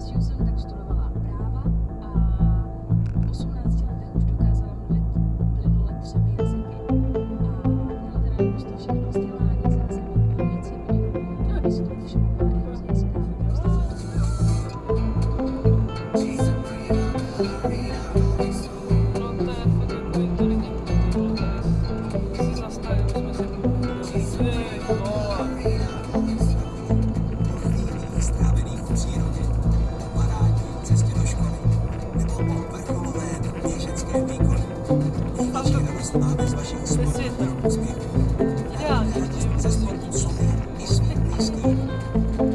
s Houston tak studovala práva Bye.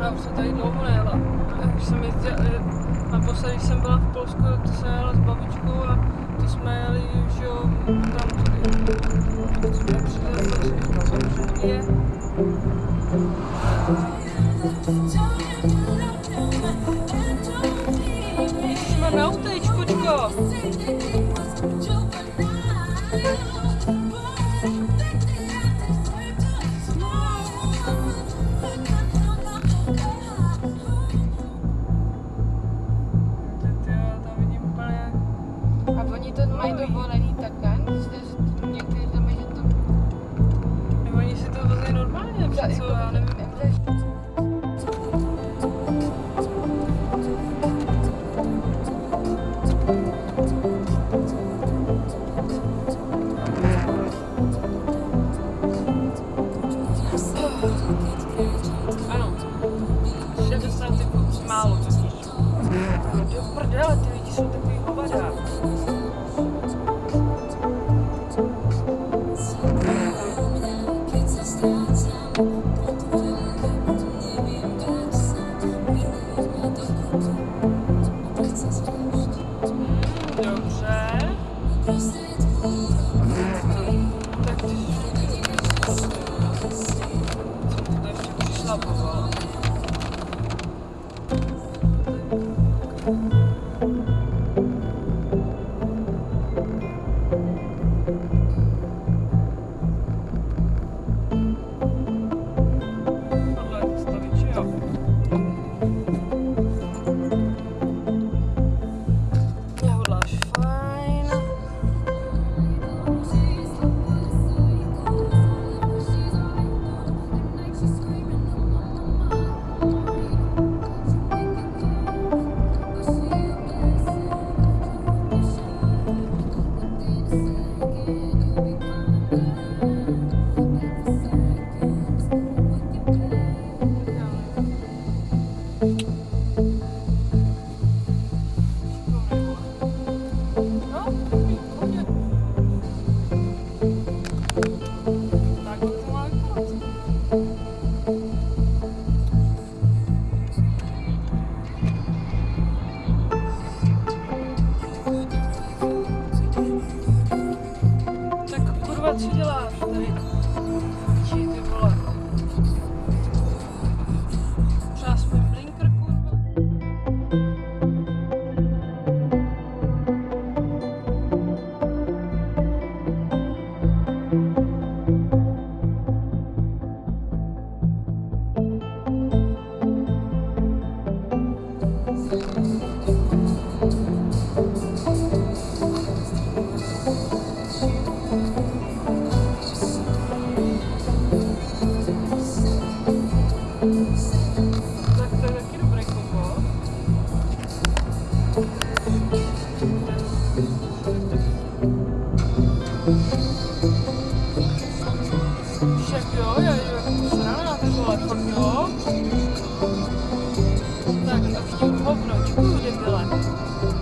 Já už jsem tady dlouho nejela. Už jsem jezdila, eh, naposledy, jsem byla v Polsku, to jsem jela s babičkou a to jsme jeli, už jo, tam tudy. To jsme přijeli, to je. Dobrze. chyba trzy działa. 그냥 이거 비교하고 그냥 축구 대표 아니에요?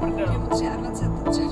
Absolutt.